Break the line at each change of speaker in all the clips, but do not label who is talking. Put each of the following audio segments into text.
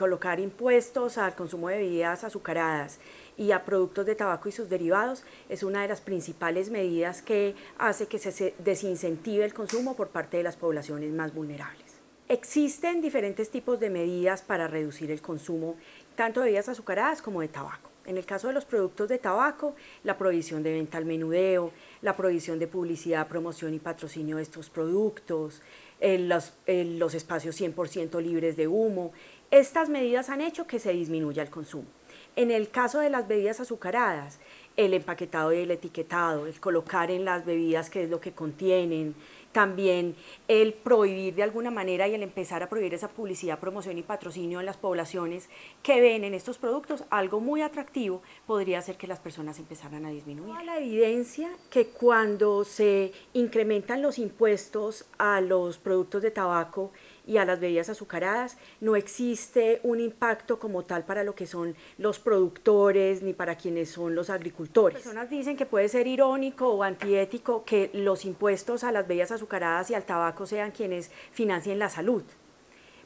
colocar impuestos al consumo de bebidas azucaradas y a productos de tabaco y sus derivados es una de las principales medidas que hace que se desincentive el consumo por parte de las poblaciones más vulnerables. Existen diferentes tipos de medidas para reducir el consumo tanto de bebidas azucaradas como de tabaco. En el caso de los productos de tabaco, la prohibición de venta al menudeo, la prohibición de publicidad, promoción y patrocinio de estos productos, los, los espacios 100% libres de humo. Estas medidas han hecho que se disminuya el consumo. En el caso de las bebidas azucaradas, el empaquetado y el etiquetado, el colocar en las bebidas qué es lo que contienen, también el prohibir de alguna manera y el empezar a prohibir esa publicidad, promoción y patrocinio en las poblaciones que ven en estos productos algo muy atractivo, podría hacer que las personas empezaran a disminuir. La evidencia que cuando se incrementan los impuestos a los productos de tabaco y a las bebidas azucaradas, no existe un impacto como tal para lo que son los productores ni para quienes son los agricultores. Las personas dicen que puede ser irónico o antiético que los impuestos a las bebidas azucaradas y al tabaco sean quienes financien la salud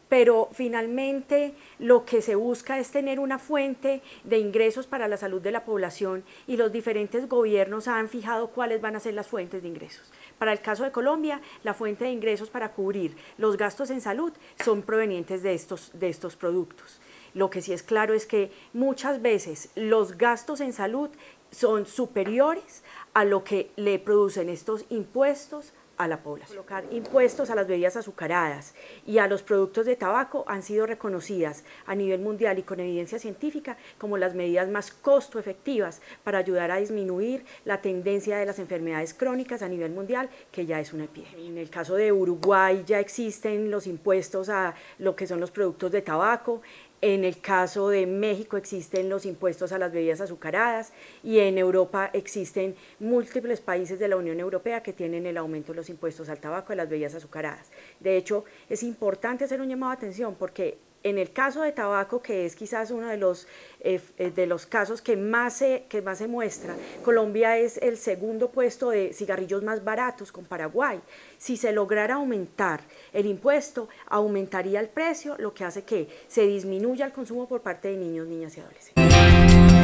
pero finalmente lo que se busca es tener una fuente de ingresos para la salud de la población y los diferentes gobiernos han fijado cuáles van a ser las fuentes de ingresos. Para el caso de Colombia, la fuente de ingresos para cubrir los gastos en salud son provenientes de estos, de estos productos. Lo que sí es claro es que muchas veces los gastos en salud son superiores a lo que le producen estos impuestos a la población. Colocar impuestos a las bebidas azucaradas y a los productos de tabaco han sido reconocidas a nivel mundial y con evidencia científica como las medidas más costo efectivas para ayudar a disminuir la tendencia de las enfermedades crónicas a nivel mundial, que ya es una epidemia. En el caso de Uruguay ya existen los impuestos a lo que son los productos de tabaco, en el caso de México existen los impuestos a las bebidas azucaradas y en Europa existen múltiples países de la Unión Europea que tienen el aumento de los impuestos al tabaco y a las bebidas azucaradas. De hecho, es importante hacer un llamado de atención porque en el caso de tabaco, que es quizás uno de los, eh, eh, de los casos que más, se, que más se muestra, Colombia es el segundo puesto de cigarrillos más baratos con Paraguay. Si se lograra aumentar el impuesto, aumentaría el precio, lo que hace que se disminuya el consumo por parte de niños, niñas y adolescentes.